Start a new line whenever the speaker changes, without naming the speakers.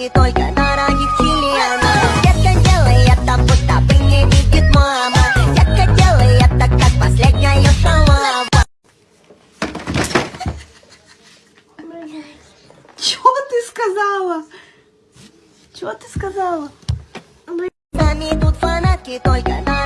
фанатки только на ранних членов Детка делай это, будто бы не видит мама Детка делай это, как последняя шалава
Чё ты сказала? Чё ты сказала?
Сами тут фанатки только на